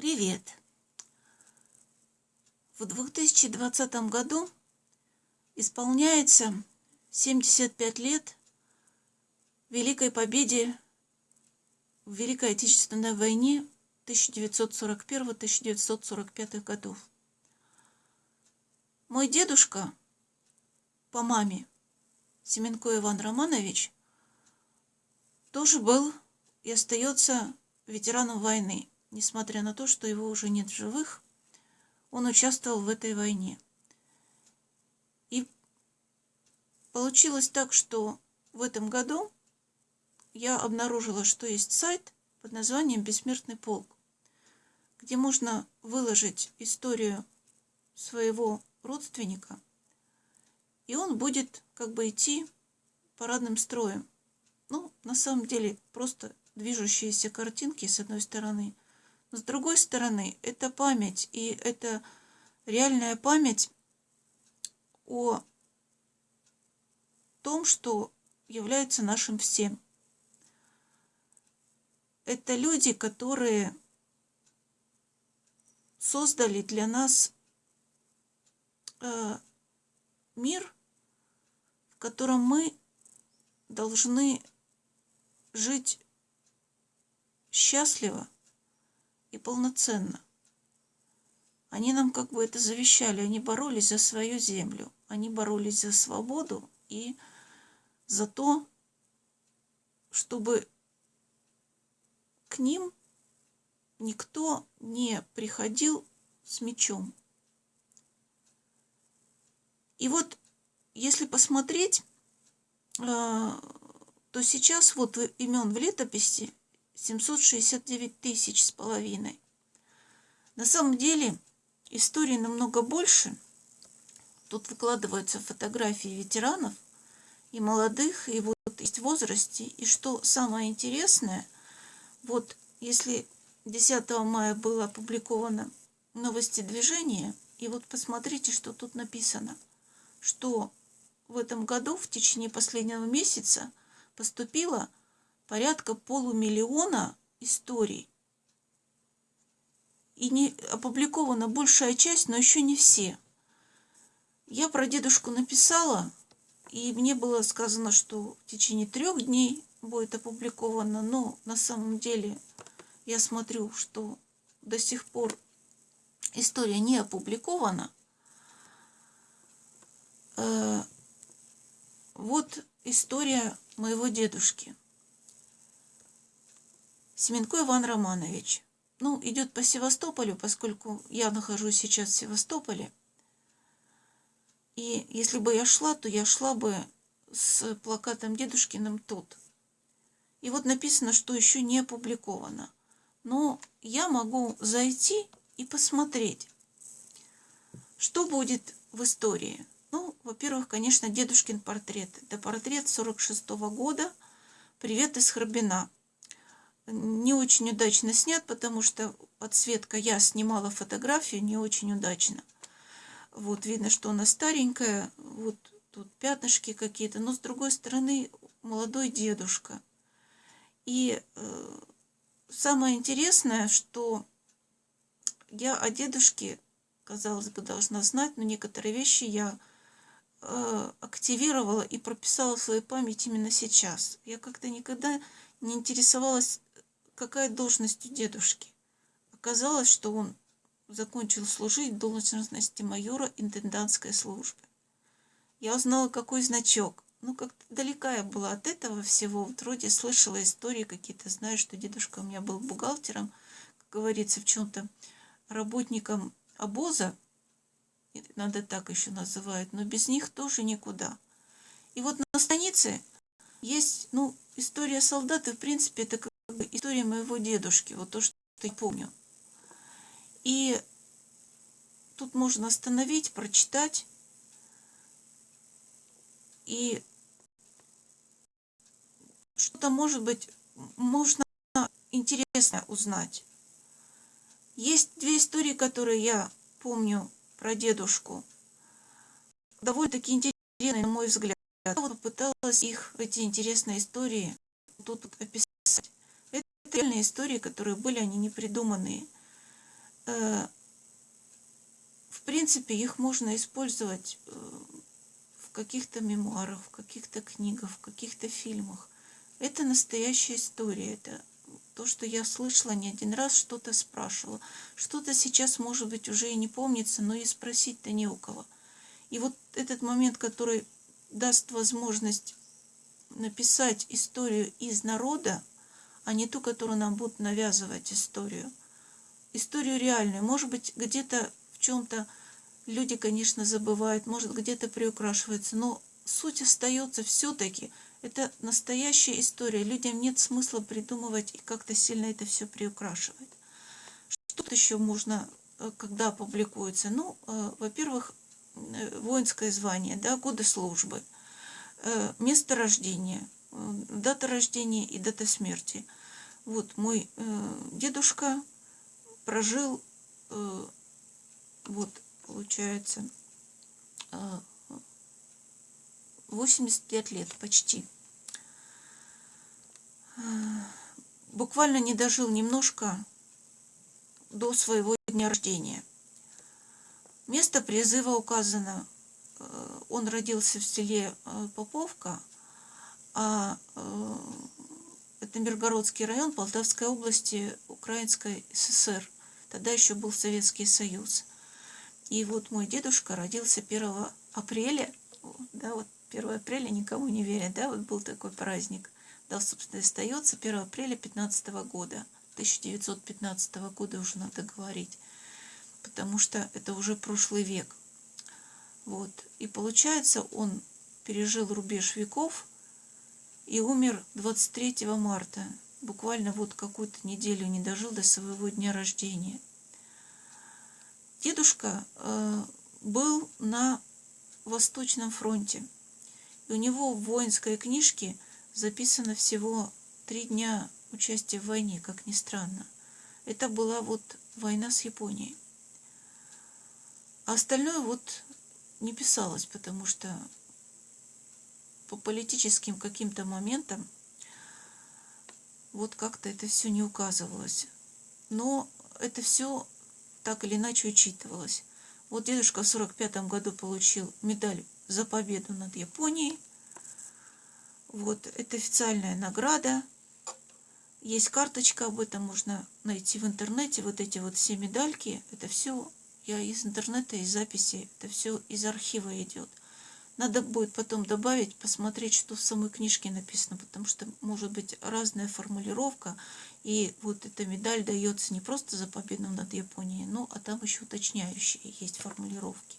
Привет! В 2020 году исполняется 75 лет Великой Победе в Великой Отечественной войне 1941-1945 годов. Мой дедушка по маме, Семенко Иван Романович, тоже был и остается ветераном войны несмотря на то, что его уже нет в живых, он участвовал в этой войне. И получилось так, что в этом году я обнаружила, что есть сайт под названием «Бессмертный полк», где можно выложить историю своего родственника, и он будет как бы идти парадным строем. Ну, на самом деле, просто движущиеся картинки с одной стороны – с другой стороны, это память, и это реальная память о том, что является нашим всем. Это люди, которые создали для нас э, мир, в котором мы должны жить счастливо, и полноценно. Они нам как бы это завещали, они боролись за свою землю, они боролись за свободу и за то, чтобы к ним никто не приходил с мечом. И вот, если посмотреть, э, то сейчас вот имен в летописи 769 тысяч с половиной. На самом деле истории намного больше. Тут выкладываются фотографии ветеранов и молодых, и вот есть возрасте. И что самое интересное, вот если 10 мая было опубликовано новости движения, и вот посмотрите, что тут написано, что в этом году в течение последнего месяца поступило порядка полумиллиона историй. И не опубликована большая часть, но еще не все. Я про дедушку написала, и мне было сказано, что в течение трех дней будет опубликовано, но на самом деле я смотрю, что до сих пор история не опубликована. Э, вот история моего дедушки. Семенко Иван Романович. Ну, идет по Севастополю, поскольку я нахожусь сейчас в Севастополе. И если бы я шла, то я шла бы с плакатом Дедушкиным тут. И вот написано, что еще не опубликовано. Но я могу зайти и посмотреть, что будет в истории. Ну, во-первых, конечно, дедушкин портрет. Это портрет 46 -го года. Привет из Храбина не очень удачно снят, потому что подсветка, я снимала фотографию не очень удачно. Вот видно, что она старенькая, вот тут пятнышки какие-то, но с другой стороны молодой дедушка. И э, самое интересное, что я о дедушке, казалось бы, должна знать, но некоторые вещи я э, активировала и прописала в свою память именно сейчас. Я как-то никогда не интересовалась какая должность у дедушки. Оказалось, что он закончил служить в должности майора интендантской службы. Я узнала, какой значок. Ну, как-то далека я была от этого всего. Вот вроде слышала истории какие-то, знаю, что дедушка у меня был бухгалтером, как говорится, в чем-то работником обоза, надо так еще называют, но без них тоже никуда. И вот на странице есть, ну, история солдата, в принципе, это история моего дедушки, вот то, что я помню. И тут можно остановить, прочитать. И что-то, может быть, можно интересно узнать. Есть две истории, которые я помню про дедушку. Довольно-таки интересные, на мой взгляд. Я вот попыталась их, эти интересные истории, тут описать реальные истории, которые были, они не придуманные. э, в принципе, их можно использовать э, в каких-то мемуарах, в каких-то книгах, в каких-то фильмах. Это настоящая история, это то, что я слышала не один раз, что-то спрашивала. Что-то сейчас, может быть, уже и не помнится, но и спросить-то не у кого. И вот этот момент, который даст возможность написать историю из народа, а не ту, которую нам будут навязывать историю. Историю реальную. Может быть, где-то в чем-то люди, конечно, забывают, может, где-то приукрашивается, но суть остается все-таки. Это настоящая история. Людям нет смысла придумывать и как-то сильно это все приукрашивать. Что еще можно, э, когда публикуется? Ну, э, во-первых, э, воинское звание, да, годы службы, место рождения, дата рождения и дата смерти. Вот мой дедушка прожил, вот, получается, 85 лет почти. Буквально не дожил немножко до своего дня рождения. Место призыва указано. Э, он родился в селе э, Поповка, а э, это Миргородский район Полтавской области Украинской ССР. Тогда еще был Советский Союз. И вот мой дедушка родился 1 апреля, да, вот 1 апреля никому не верят, да, вот был такой праздник. Да, собственно, остается 1 апреля 15 года. 1915 года уже надо говорить, потому что это уже прошлый век. Вот. И получается, он пережил рубеж веков и умер 23 марта. Буквально вот какую-то неделю не дожил до своего дня рождения. Дедушка э, был на Восточном фронте. И у него в воинской книжке записано всего три дня участия в войне, как ни странно. Это была вот война с Японией. А остальное вот не писалось, потому что по политическим каким-то моментам вот как-то это все не указывалось. Но это все так или иначе учитывалось. Вот дедушка в 45 году получил медаль за победу над Японией. Вот, это официальная награда. Есть карточка об этом, можно найти в интернете. Вот эти вот все медальки, это все я из интернета, из записи, это все из архива идет. Надо будет потом добавить, посмотреть, что в самой книжке написано, потому что может быть разная формулировка, и вот эта медаль дается не просто за победу над Японией, но а там еще уточняющие есть формулировки.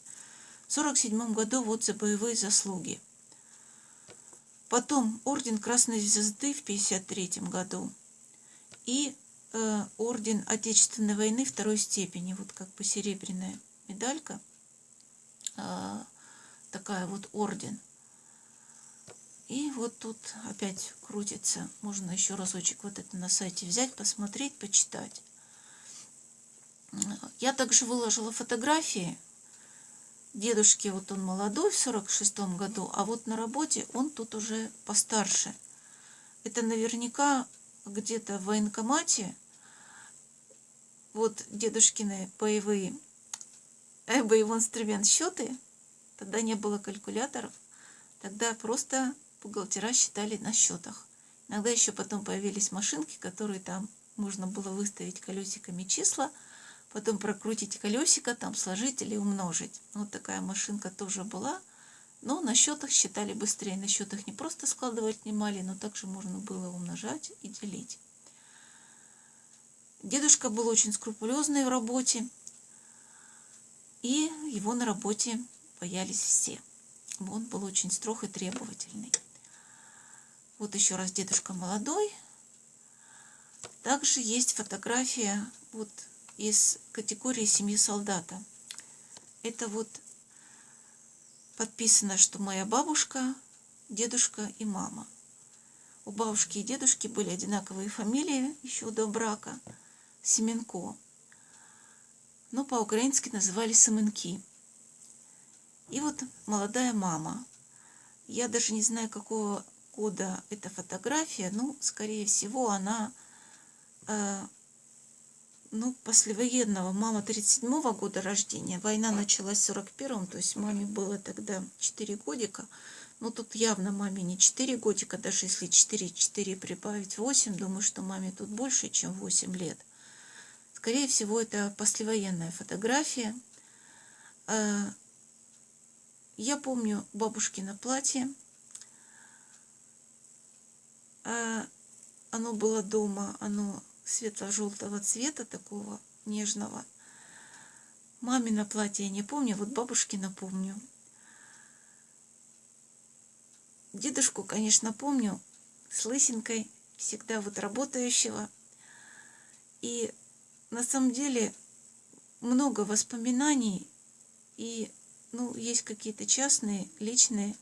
В 1947 году вот за боевые заслуги. Потом орден Красной Звезды в 1953 году и э, орден Отечественной войны второй степени, вот как бы серебряная медалька, э, такая вот орден. И вот тут опять крутится. Можно еще разочек вот это на сайте взять, посмотреть, почитать. Я также выложила фотографии дедушки. Вот он молодой в 46 году, а вот на работе он тут уже постарше. Это наверняка где-то в военкомате. Вот дедушкины боевые, э, боевой инструмент счеты – Тогда не было калькуляторов. Тогда просто бухгалтера считали на счетах. Иногда еще потом появились машинки, которые там можно было выставить колесиками числа, потом прокрутить колесико, там сложить или умножить. Вот такая машинка тоже была. Но на счетах считали быстрее. На счетах не просто складывать внимали, но также можно было умножать и делить. Дедушка был очень скрупулезный в работе. И его на работе боялись все. Он был очень строг и требовательный. Вот еще раз дедушка молодой. Также есть фотография вот из категории семьи солдата. Это вот подписано, что моя бабушка, дедушка и мама. У бабушки и дедушки были одинаковые фамилии еще до брака. Семенко. Но по-украински называли Семенки. И вот молодая мама. Я даже не знаю, какого года эта фотография, ну, скорее всего, она э, ну, послевоенного. Мама 37-го года рождения. Война началась в 41-м, то есть маме было тогда 4 годика. Ну, тут явно маме не 4 годика, даже если 4, 4 прибавить 8, думаю, что маме тут больше, чем 8 лет. Скорее всего, это послевоенная фотография. Я помню бабушкино платье. Э, оно было дома, оно светло-желтого цвета, такого нежного. Мамино платье я не помню, вот бабушкино помню. Дедушку, конечно, помню, с лысинкой, всегда вот работающего. И на самом деле много воспоминаний, и ну, есть какие-то частные, личные,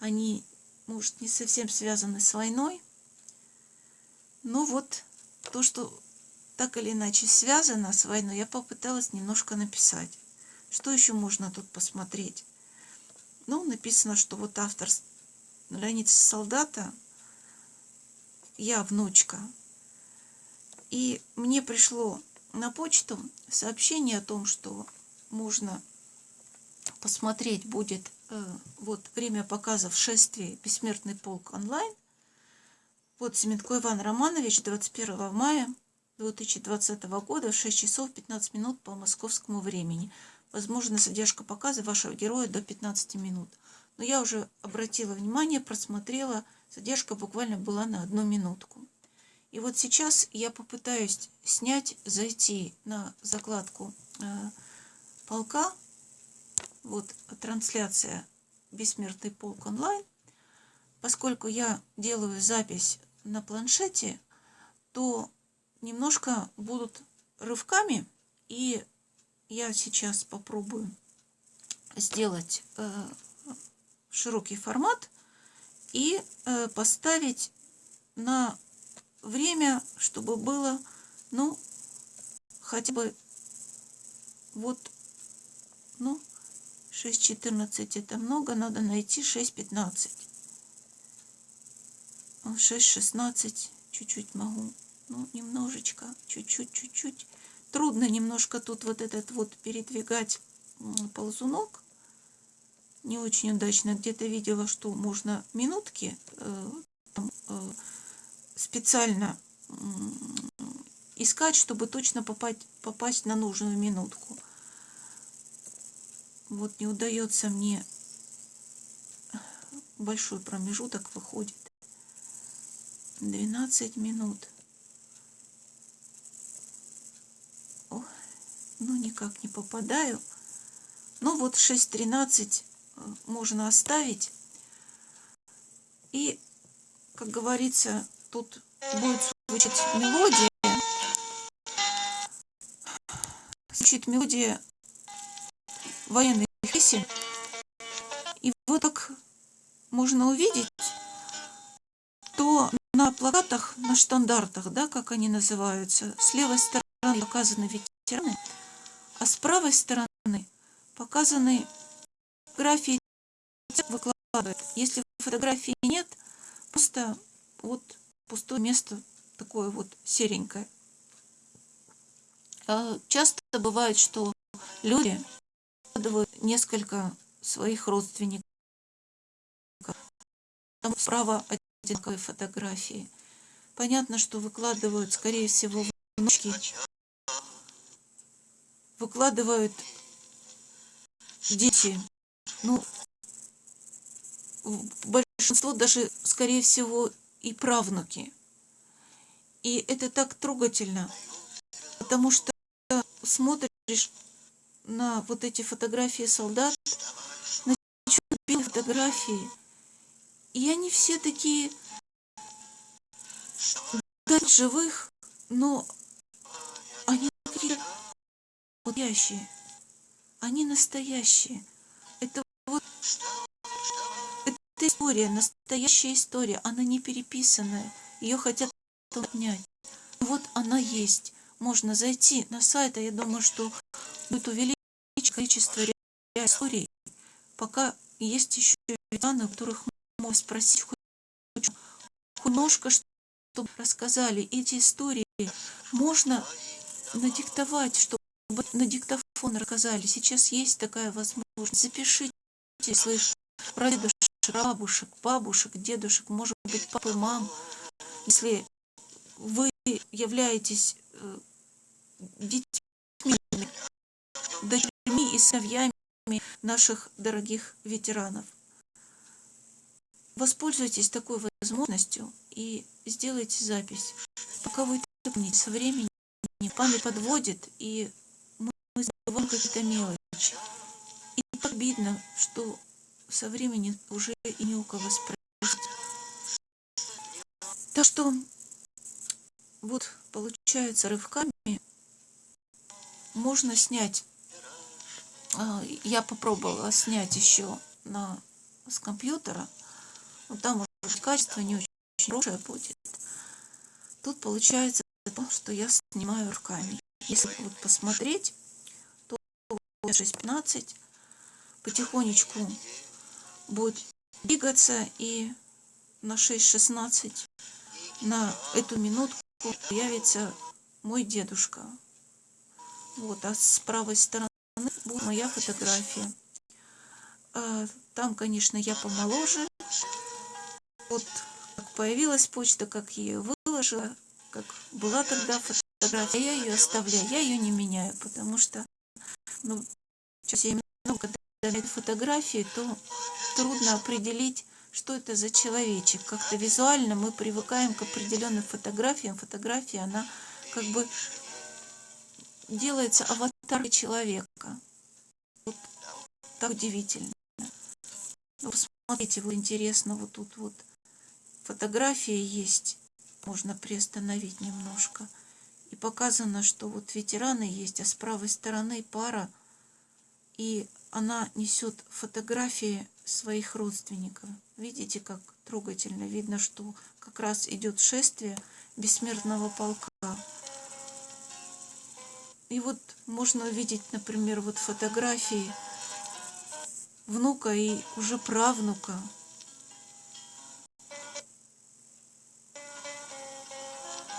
они, может, не совсем связаны с войной, но вот то, что так или иначе связано с войной, я попыталась немножко написать. Что еще можно тут посмотреть? Ну, написано, что вот автор Леонид Солдата, я внучка. И мне пришло на почту сообщение о том, что можно посмотреть будет э, вот время показов шествия «Бессмертный полк онлайн». Вот Семенко Иван Романович 21 мая 2020 года в 6 часов 15 минут по московскому времени. Возможно, задержка показа вашего героя до 15 минут. Но я уже обратила внимание, просмотрела, задержка буквально была на одну минутку. И вот сейчас я попытаюсь снять, зайти на закладку э, полка. Вот трансляция «Бессмертный полк онлайн». Поскольку я делаю запись на планшете, то немножко будут рывками. И я сейчас попробую сделать э, широкий формат и э, поставить на время, чтобы было, ну, хотя бы вот, ну, 6.14 это много, надо найти 6.15. 6.16 чуть-чуть могу, ну, немножечко, чуть-чуть, чуть-чуть. Трудно немножко тут вот этот вот передвигать ползунок не очень удачно. Где-то видела, что можно минутки э, э, специально искать, чтобы точно попасть, попасть на нужную минутку. Вот не удается мне большой промежуток выходит. 12 минут. О, ну никак не попадаю. Ну вот 6.13 можно оставить. И, как говорится, тут будет звучать мелодия. Звучит мелодия военных песен. И вот так можно увидеть, то на плакатах, на штандартах, да, как они называются, с левой стороны показаны ветераны, а с правой стороны показаны фотографии выкладывает. Если фотографии нет, просто вот пустое место такое вот серенькое. А часто бывает, что люди выкладывают несколько своих родственников. Там справа одинаковые фотографии. Понятно, что выкладывают, скорее всего, внучки. Выкладывают дети ну, большинство даже, скорее всего, и правнуки. И это так трогательно, потому что смотришь на вот эти фотографии солдат, на фотографии, и они все такие да, живых, но они такие настоящие. Они настоящие. Это вот это история, настоящая история, она не переписанная. Ее хотят отнять. Вот она есть. Можно зайти на сайт, а я думаю, что будет увеличить количество историй. Пока есть еще ветераны, которых можно спросить хоть, немножко, чтобы рассказали эти истории. Можно надиктовать, чтобы на диктофон рассказали. Сейчас есть такая возможность. Запишите своих прадедушек, бабушек, бабушек, дедушек, может быть, папы, мам. Если вы являетесь э, детьми, и сыновьями наших дорогих ветеранов. Воспользуйтесь такой возможностью и сделайте запись. Пока вы это со временем память подводит, и мы забываем какие-то мелочи. И так обидно, что со временем уже и не у кого спросить. Так что вот получается рывками можно снять. А, я попробовала снять еще на, с компьютера. Но там уже качество не очень хорошее будет. Тут получается то, что я снимаю руками. Если вот посмотреть, то 6.15 потихонечку будет двигаться и на 6.16 на эту минутку появится мой дедушка. Вот, а с правой стороны моя фотография. А, там, конечно, я помоложе. Вот как появилась почта, как я ее выложила, как была тогда фотография, я ее оставляю, я ее не меняю, потому что, ну, я много, когда я фотографии, то трудно определить, что это за человечек. Как-то визуально мы привыкаем к определенным фотографиям. Фотография, она как бы делается аватар человека. Вот так удивительно. Ну, посмотрите, вот интересно, вот тут вот фотография есть. Можно приостановить немножко. И показано, что вот ветераны есть, а с правой стороны пара. И она несет фотографии своих родственников. Видите, как трогательно. Видно, что как раз идет шествие бессмертного полка. И вот можно увидеть, например, вот фотографии внука и уже правнука.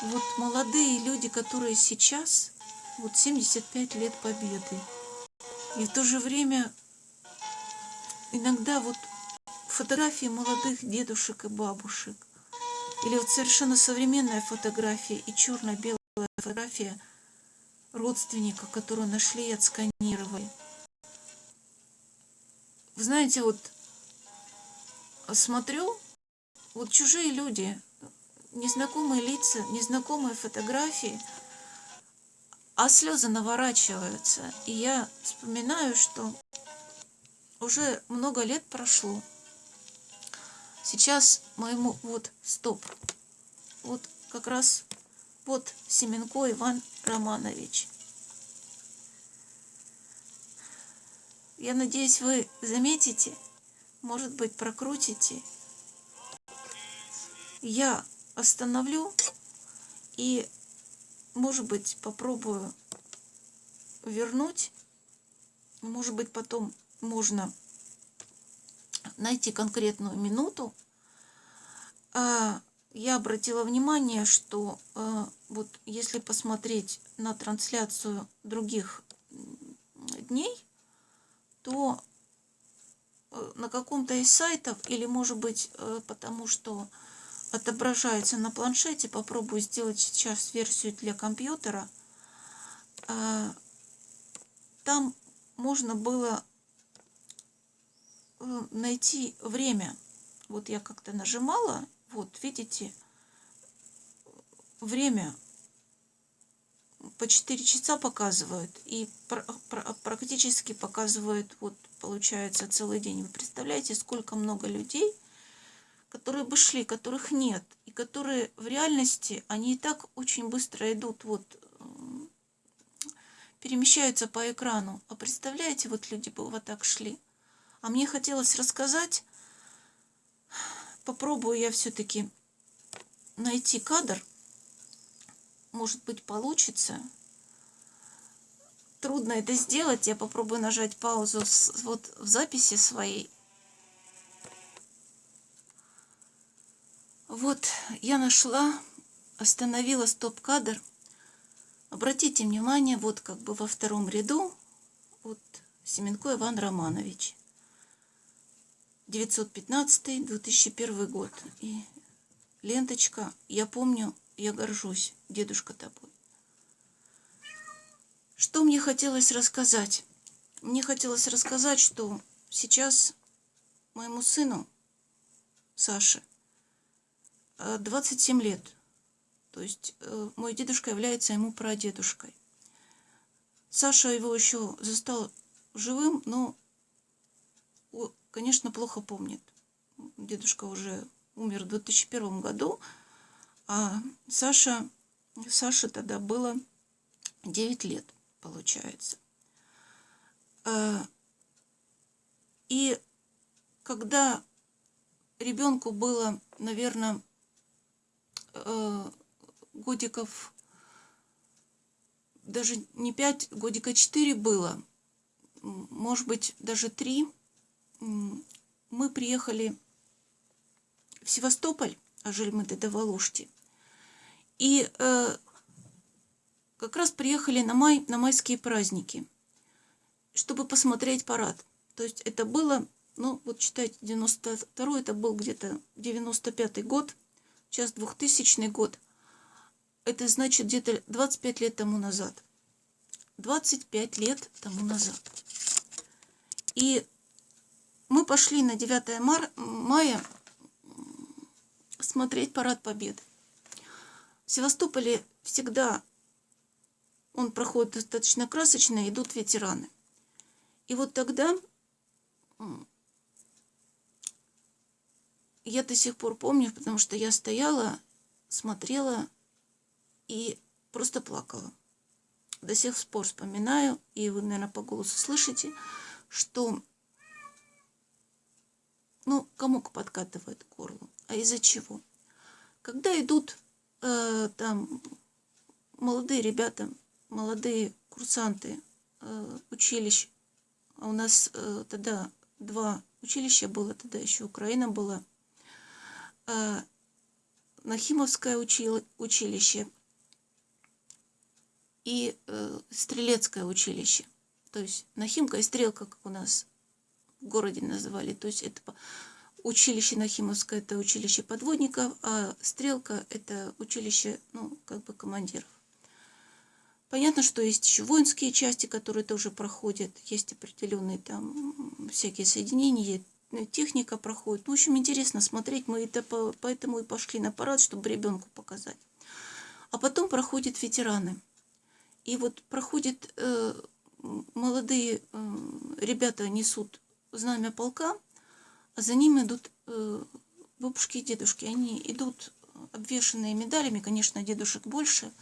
Вот молодые люди, которые сейчас, вот 75 лет победы, и в то же время иногда вот фотографии молодых дедушек и бабушек, или вот совершенно современная фотография и черно-белая фотография родственника, которую нашли и отсканировали. Вы знаете, вот смотрю, вот чужие люди, незнакомые лица, незнакомые фотографии – а слезы наворачиваются. И я вспоминаю, что уже много лет прошло. Сейчас моему... Вот, стоп. Вот как раз вот Семенко Иван Романович. Я надеюсь, вы заметите, может быть, прокрутите. Я остановлю и может быть, попробую вернуть. Может быть, потом можно найти конкретную минуту. А, я обратила внимание, что а, вот если посмотреть на трансляцию других дней, то э, на каком-то из сайтов, или может быть э, потому что отображается на планшете. Попробую сделать сейчас версию для компьютера. А, там можно было э, найти время. Вот я как-то нажимала. Вот, видите, время по 4 часа показывают. И практически показывают, вот, получается, целый день. Вы представляете, сколько много людей – которые бы шли, которых нет, и которые в реальности, они и так очень быстро идут, вот, перемещаются по экрану. А представляете, вот люди бы вот так шли. А мне хотелось рассказать, попробую я все-таки найти кадр, может быть получится. Трудно это сделать, я попробую нажать паузу вот в записи своей Вот, я нашла, остановила стоп-кадр. Обратите внимание, вот как бы во втором ряду, вот Семенко Иван Романович. 915-2001 год. И ленточка «Я помню, я горжусь, дедушка тобой». Что мне хотелось рассказать? Мне хотелось рассказать, что сейчас моему сыну, Саше, 27 лет. То есть э, мой дедушка является ему прадедушкой. Саша его еще застал живым, но, конечно, плохо помнит. Дедушка уже умер в 2001 году, а Саша, Саше тогда было 9 лет, получается. А, и когда ребенку было, наверное, э, годиков, даже не 5, годика 4 было, может быть, даже 3, мы приехали в Севастополь, а жили мы тогда в Алуште, и э, как раз приехали на, май, на майские праздники, чтобы посмотреть парад. То есть это было, ну вот читайте, 92 это был где-то 95 год, сейчас 2000 год. Это значит где-то 25 лет тому назад. 25 лет тому назад. И мы пошли на 9 мар мая смотреть парад Победы. В Севастополе всегда он проходит достаточно красочно, идут ветераны. И вот тогда я до сих пор помню, потому что я стояла, смотрела и просто плакала. До сих пор вспоминаю, и вы, наверное, по голосу слышите, что, ну, комок подкатывает к горлу. А из-за чего? Когда идут э, там молодые ребята, молодые курсанты э, училищ, а у нас э, тогда два училища было, тогда еще Украина была, э, Нахимовское учили, училище и э, Стрелецкое училище. То есть Нахимка и Стрелка, как у нас в городе называли. То есть это училище Нахимовское, это училище подводников, а Стрелка это училище, ну, как бы командиров. Понятно, что есть еще воинские части, которые тоже проходят, есть определенные там всякие соединения, техника проходит. Ну, в общем, интересно смотреть, мы это поэтому и пошли на парад, чтобы ребенку показать. А потом проходят ветераны. И вот проходит, э, молодые э, ребята несут знамя полка, за ним идут э, бабушки и дедушки. Они идут обвешенные медалями, конечно, дедушек больше –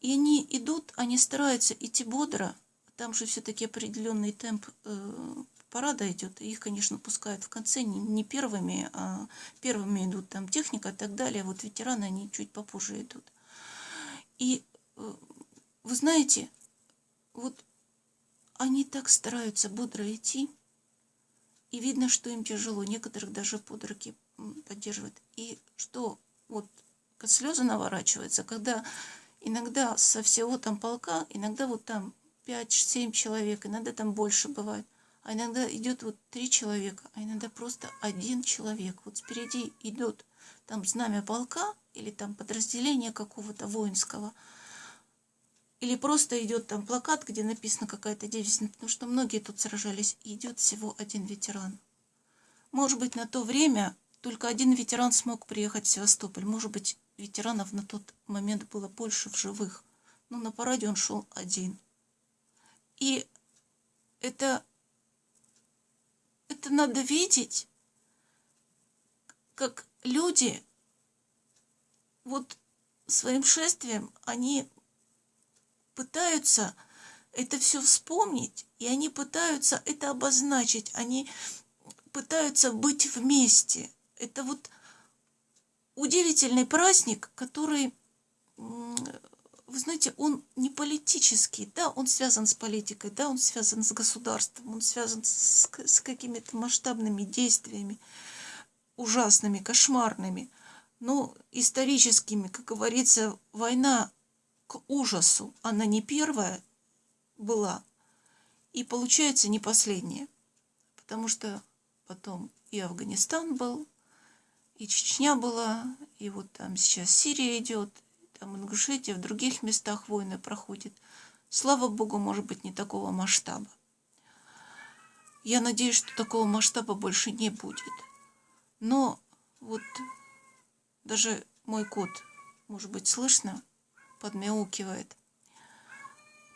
и они идут, они стараются идти бодро. Там же все-таки определенный темп э, парада идет. Их, конечно, пускают в конце не, не первыми, а первыми идут там техника и так далее. Вот ветераны, они чуть попозже идут. И э, вы знаете, вот они так стараются бодро идти, и видно, что им тяжело. Некоторых даже под руки поддерживают. И что вот слезы наворачиваются, когда Иногда со всего там полка, иногда вот там 5-7 человек, иногда там больше бывает. А иногда идет вот три человека, а иногда просто один человек. Вот спереди идет там знамя полка или там подразделение какого-то воинского. Или просто идет там плакат, где написано какая-то девица, потому что многие тут сражались, и идет всего один ветеран. Может быть, на то время только один ветеран смог приехать в Севастополь. Может быть, ветеранов на тот момент было больше в живых. Но на параде он шел один. И это, это надо видеть, как люди вот своим шествием, они пытаются это все вспомнить, и они пытаются это обозначить, они пытаются быть вместе. Это вот удивительный праздник, который, вы знаете, он не политический, да, он связан с политикой, да, он связан с государством, он связан с, с какими-то масштабными действиями, ужасными, кошмарными, но историческими, как говорится, война к ужасу она не первая была, и получается не последняя. Потому что потом и Афганистан был, и Чечня была, и вот там сейчас Сирия идет, там Ингушетия, в других местах войны проходит. Слава Богу, может быть, не такого масштаба. Я надеюсь, что такого масштаба больше не будет. Но вот даже мой кот, может быть, слышно, подмяукивает,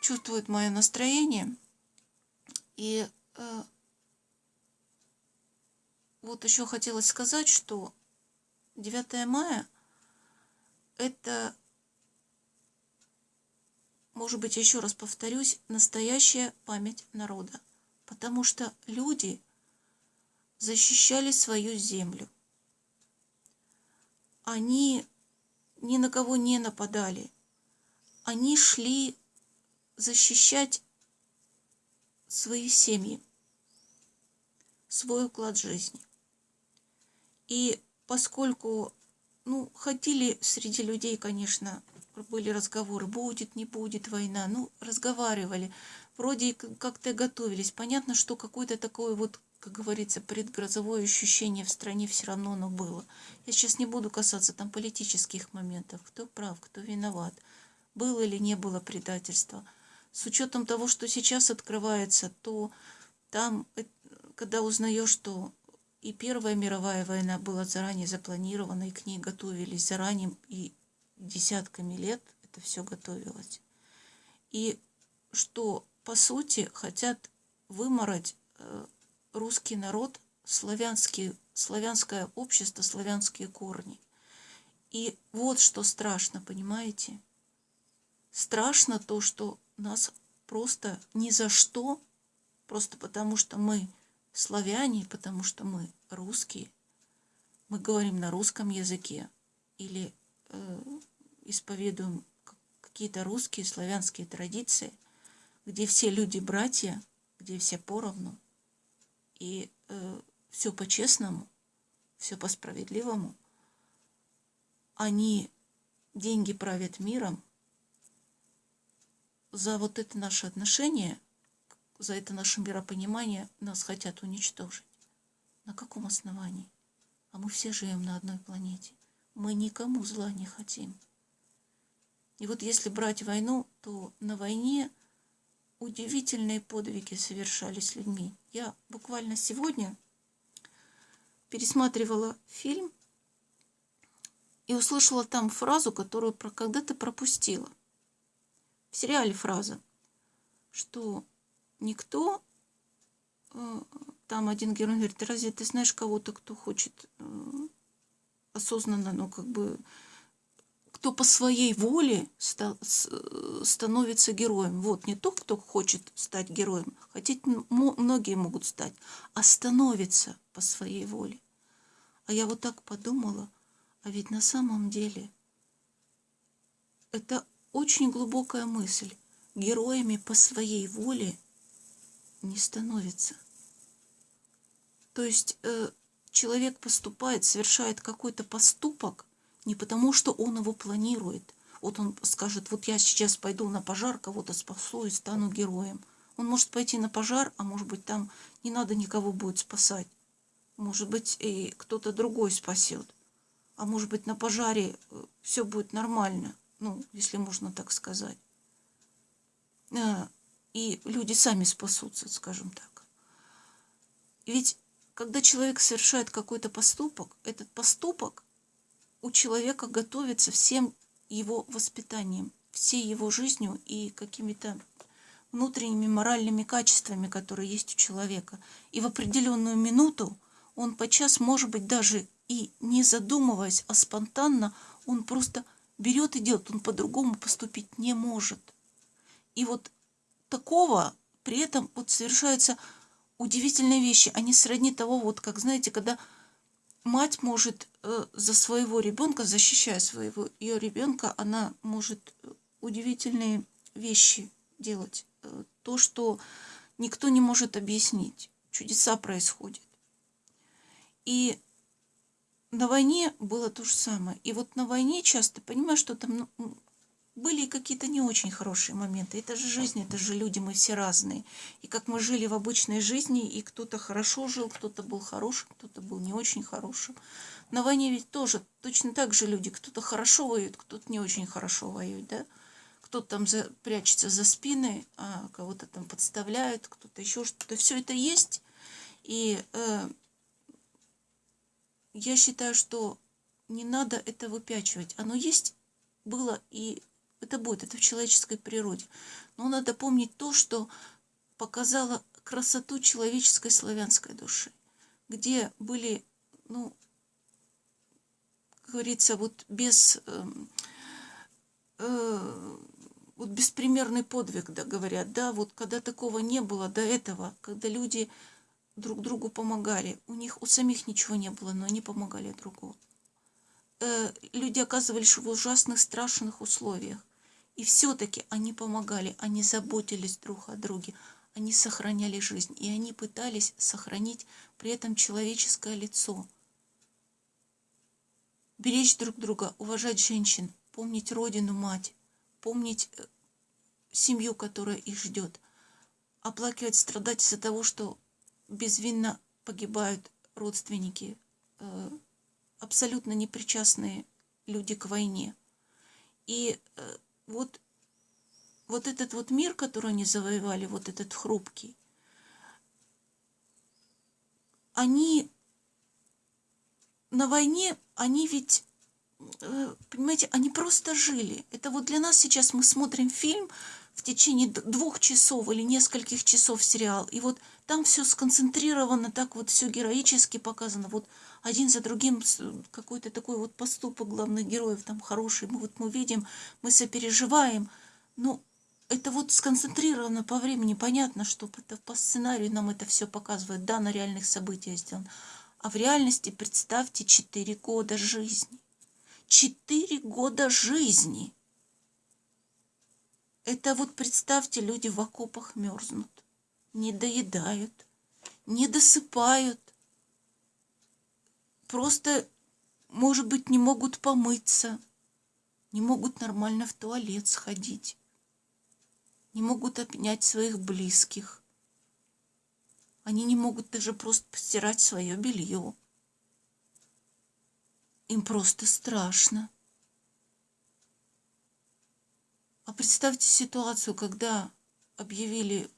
чувствует мое настроение. И э, вот еще хотелось сказать, что 9 мая это, может быть, еще раз повторюсь, настоящая память народа. Потому что люди защищали свою землю. Они ни на кого не нападали. Они шли защищать свои семьи, свой уклад жизни. И поскольку, ну, ходили среди людей, конечно, были разговоры, будет, не будет война, ну, разговаривали, вроде как-то готовились. Понятно, что какое-то такое вот, как говорится, предгрозовое ощущение в стране все равно оно было. Я сейчас не буду касаться там политических моментов, кто прав, кто виноват, было или не было предательства. С учетом того, что сейчас открывается, то там, э, когда узнаешь, что и Первая мировая война была заранее запланирована, и к ней готовились заранее, и десятками лет это все готовилось. И что, по сути, хотят вымороть э, русский народ, славянский, славянское общество, славянские корни. И вот что страшно, понимаете? Страшно то, что нас просто ни за что, просто потому что мы славяне, потому что мы русские, мы говорим на русском языке или э, исповедуем какие-то русские славянские традиции, где все люди братья, где все поровну, и э, все по-честному, все по-справедливому. Они деньги правят миром. За вот это наше отношение – за это наше миропонимание нас хотят уничтожить. На каком основании? А мы все живем на одной планете. Мы никому зла не хотим. И вот если брать войну, то на войне удивительные подвиги совершались людьми. Я буквально сегодня пересматривала фильм и услышала там фразу, которую когда-то пропустила. В сериале фраза, что никто. Э, там один герой говорит, разве ты знаешь кого-то, кто хочет э, осознанно, ну, как бы, кто по своей воле становится героем. Вот, не тот, кто хочет стать героем, хотеть многие могут стать, а становится по своей воле. А я вот так подумала, а ведь на самом деле это очень глубокая мысль. Героями по своей воле – не становится. То есть э, человек поступает, совершает какой-то поступок не потому, что он его планирует. Вот он скажет, вот я сейчас пойду на пожар, кого-то спасу и стану героем. Он может пойти на пожар, а может быть там не надо никого будет спасать. Может быть и кто-то другой спасет. А может быть на пожаре э, все будет нормально, ну, если можно так сказать. Э, и люди сами спасутся, скажем так. Ведь когда человек совершает какой-то поступок, этот поступок у человека готовится всем его воспитанием, всей его жизнью и какими-то внутренними моральными качествами, которые есть у человека. И в определенную минуту он подчас, может быть, даже и не задумываясь, а спонтанно, он просто берет и делает, он по-другому поступить не может. И вот такого при этом вот совершаются удивительные вещи. Они сродни того, вот как, знаете, когда мать может э, за своего ребенка, защищая своего ее ребенка, она может удивительные вещи делать. Э, то, что никто не может объяснить. Чудеса происходят. И на войне было то же самое. И вот на войне часто, понимаешь, что там ну, были какие-то не очень хорошие моменты. Это же жизнь, это же люди, мы все разные. И как мы жили в обычной жизни, и кто-то хорошо жил, кто-то был хорошим, кто-то был не очень хорошим. На войне ведь тоже точно так же люди. Кто-то хорошо воюет, кто-то не очень хорошо воюет, да? Кто-то там за, прячется за спины, а кого-то там подставляют, кто-то еще что-то. Все это есть. И э, я считаю, что не надо это выпячивать. Оно есть, было и это будет, это в человеческой природе. Но надо помнить то, что показало красоту человеческой славянской души, где были, ну, как говорится, вот без... Э, э, вот беспримерный подвиг, да, говорят, да, вот когда такого не было до этого, когда люди друг другу помогали, у них у самих ничего не было, но они помогали другу. Э, люди оказывались в ужасных, страшных условиях. И все-таки они помогали, они заботились друг о друге, они сохраняли жизнь, и они пытались сохранить при этом человеческое лицо. Беречь друг друга, уважать женщин, помнить родину, мать, помнить э, семью, которая их ждет, оплакивать, страдать из-за того, что безвинно погибают родственники, э, абсолютно непричастные люди к войне. И э, вот, вот этот вот мир, который они завоевали, вот этот хрупкий, они на войне, они ведь, э, понимаете, они просто жили. Это вот для нас сейчас мы смотрим фильм в течение двух часов или нескольких часов сериал, и вот там все сконцентрировано, так вот все героически показано, вот один за другим какой-то такой вот поступок главных героев там хороший, мы вот мы видим, мы сопереживаем, ну, это вот сконцентрировано по времени, понятно, что это по сценарию нам это все показывает, да, на реальных событиях сделано. А в реальности представьте четыре года жизни. Четыре года жизни. Это вот представьте, люди в окопах мерзнут, не доедают, не досыпают, просто, может быть, не могут помыться, не могут нормально в туалет сходить, не могут обнять своих близких. Они не могут даже просто постирать свое белье. Им просто страшно. А представьте ситуацию, когда объявили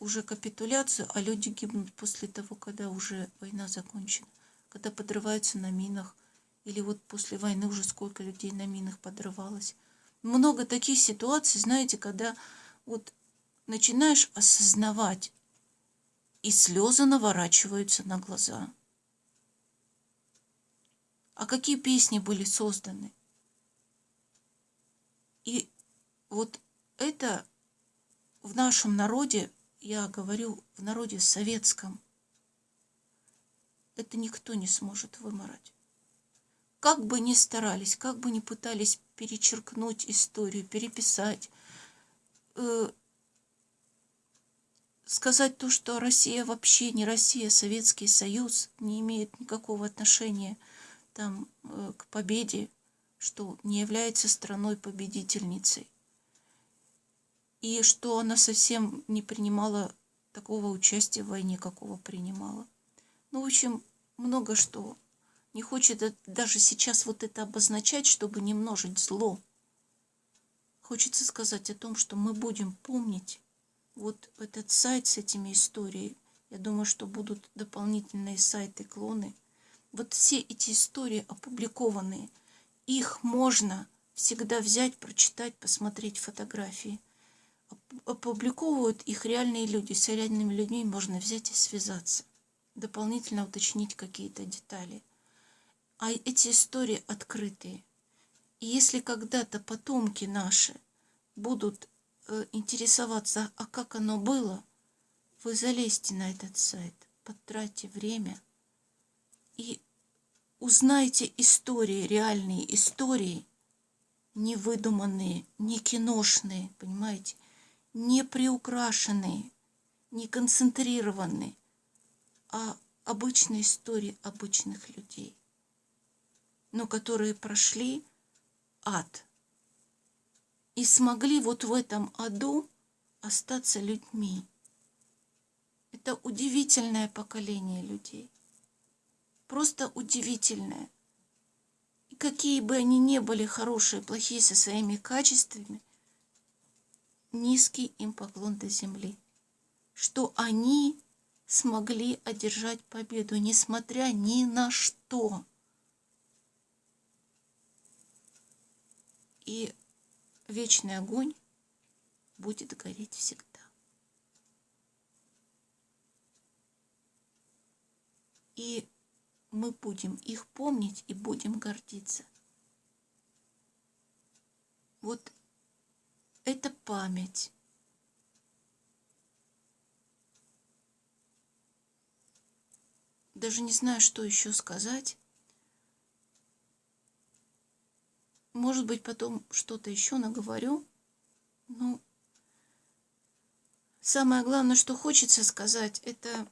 уже капитуляцию, а люди гибнут после того, когда уже война закончена когда подрываются на минах, или вот после войны уже сколько людей на минах подрывалось. Много таких ситуаций, знаете, когда вот начинаешь осознавать, и слезы наворачиваются на глаза. А какие песни были созданы? И вот это в нашем народе, я говорю, в народе советском, это никто не сможет выморать. Как бы ни старались, как бы ни пытались перечеркнуть историю, переписать, э, сказать то, что Россия вообще не Россия, Советский Союз не имеет никакого отношения там, э, к победе, что не является страной-победительницей. И что она совсем не принимала такого участия в войне, какого принимала. Ну, в общем, много что. Не хочет даже сейчас вот это обозначать, чтобы не множить зло. Хочется сказать о том, что мы будем помнить вот этот сайт с этими историями. Я думаю, что будут дополнительные сайты, клоны. Вот все эти истории опубликованные, их можно всегда взять, прочитать, посмотреть фотографии. Опубликовывают их реальные люди. С реальными людьми можно взять и связаться дополнительно уточнить какие-то детали. А эти истории открытые. И если когда-то потомки наши будут э, интересоваться, а как оно было, вы залезьте на этот сайт, потратьте время и узнайте истории, реальные истории, не выдуманные, не киношные, понимаете, не приукрашенные, не концентрированные, а обычные истории обычных людей, но которые прошли ад. и смогли вот в этом аду остаться людьми. Это удивительное поколение людей. Просто удивительное. И какие бы они ни были хорошие, плохие со своими качествами, низкий им поклон до земли. Что они смогли одержать победу, несмотря ни на что. И вечный огонь будет гореть всегда. И мы будем их помнить и будем гордиться. Вот это память. Даже не знаю, что еще сказать. Может быть, потом что-то еще наговорю. Ну, самое главное, что хочется сказать, это,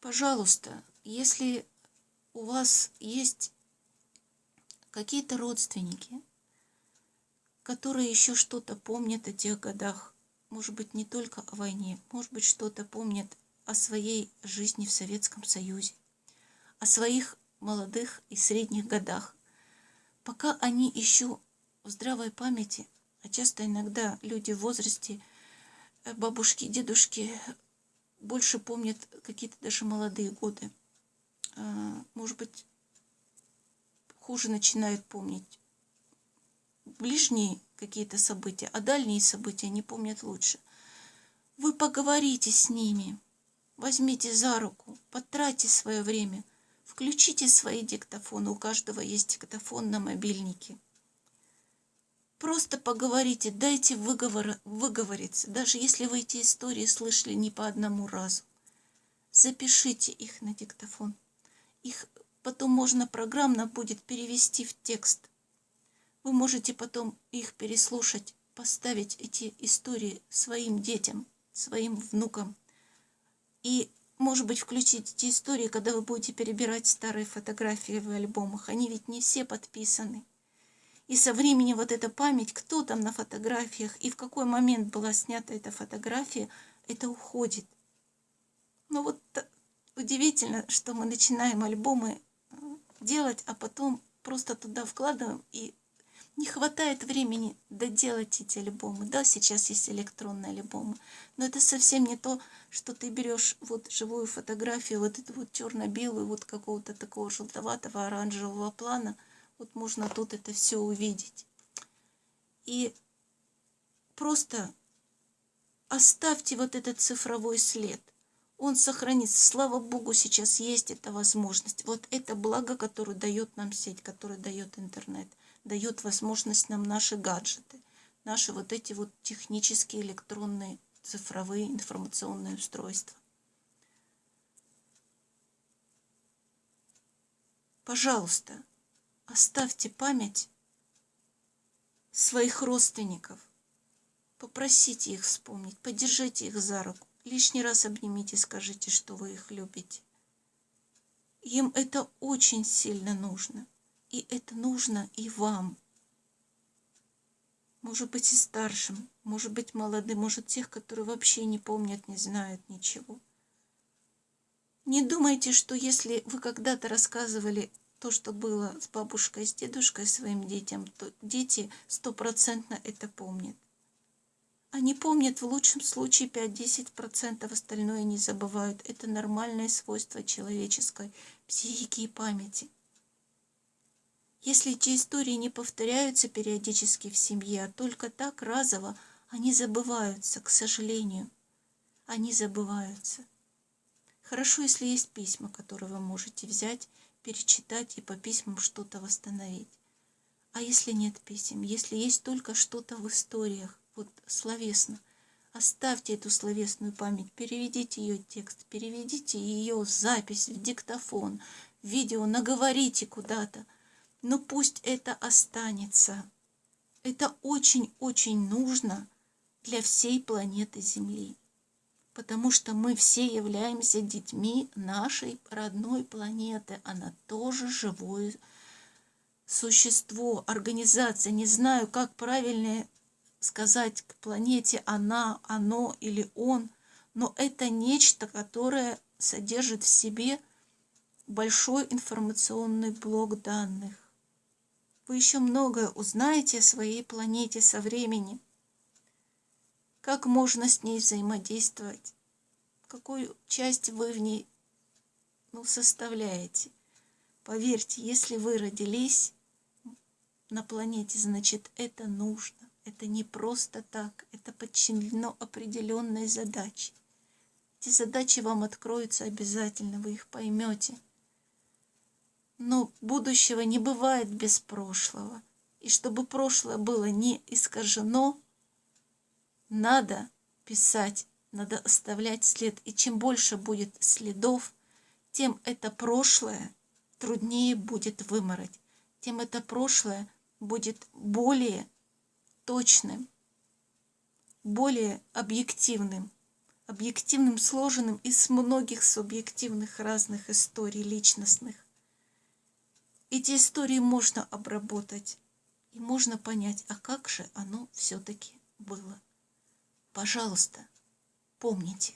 пожалуйста, если у вас есть какие-то родственники, которые еще что-то помнят о тех годах, может быть, не только о войне, может быть, что-то помнят о своей жизни в Советском Союзе, о своих молодых и средних годах. Пока они еще в здравой памяти, а часто иногда люди в возрасте, э, бабушки, дедушки, больше помнят какие-то даже молодые годы – а, может быть, хуже начинают помнить ближние какие-то события, а дальние события не помнят лучше. Вы поговорите с ними, возьмите за руку, потратьте свое время, включите свои диктофоны, у каждого есть диктофон на мобильнике. Просто поговорите, дайте выговор, выговориться, даже если вы эти истории слышали не по одному разу. Запишите их на диктофон. Их потом можно программно будет перевести в текст. Вы можете потом их переслушать, поставить эти истории своим детям, своим внукам. И, может быть, включить эти истории, когда вы будете перебирать старые фотографии в альбомах. Они ведь не все подписаны. И со временем вот эта память, кто там на фотографиях и в какой момент была снята эта фотография, это уходит. Ну вот удивительно, что мы начинаем альбомы э, делать, а потом просто туда вкладываем, и не хватает времени доделать эти альбомы. Да, сейчас есть электронные альбомы, но это совсем не то, что ты берешь вот живую фотографию, вот эту вот черно-белую, вот какого-то такого желтоватого оранжевого плана. Вот можно тут это все увидеть. И просто оставьте вот этот цифровой след он сохранится. Слава Богу, сейчас есть эта возможность. Вот это благо, которое дает нам сеть, которое дает интернет, дает возможность нам наши гаджеты, наши вот эти вот технические электронные цифровые информационные устройства. Пожалуйста, оставьте память своих родственников. Попросите их вспомнить, поддержите их за руку. Лишний раз обнимите, скажите, что вы их любите. Им это очень сильно нужно. И это нужно и вам. Может быть, и старшим, может быть, молодым, может, тех, которые вообще не помнят, не знают ничего. Не думайте, что если вы когда-то рассказывали то, что было с бабушкой, с дедушкой своим детям, то дети стопроцентно это помнят. Они помнят в лучшем случае 5-10%, остальное не забывают. Это нормальное свойство человеческой психики и памяти. Если эти истории не повторяются периодически в семье, а только так разово, они забываются, к сожалению. Они забываются. Хорошо, если есть письма, которые вы можете взять, перечитать и по письмам что-то восстановить. А если нет писем, если есть только что-то в историях, вот словесно. Оставьте эту словесную память, переведите ее текст, переведите ее запись в диктофон, видео, наговорите куда-то. Но пусть это останется. Это очень-очень нужно для всей планеты Земли. Потому что мы все являемся детьми нашей родной планеты. Она тоже живое существо, организация. Не знаю, как правильно сказать к планете она, оно или он, но это нечто, которое содержит в себе большой информационный блок данных. Вы еще многое узнаете о своей планете со временем. Как можно с ней взаимодействовать? Какую часть вы в ней ну, составляете? Поверьте, если вы родились на планете, значит это нужно. Это не просто так, это подчинено определенной задаче. Эти задачи вам откроются обязательно, вы их поймете. Но будущего не бывает без прошлого. И чтобы прошлое было не искажено, надо писать, надо оставлять след. И чем больше будет следов, тем это прошлое труднее будет вымороть, тем это прошлое будет более точным, более объективным, объективным, сложенным из многих субъективных разных историй личностных. Эти истории можно обработать, и можно понять, а как же оно все-таки было. Пожалуйста, помните.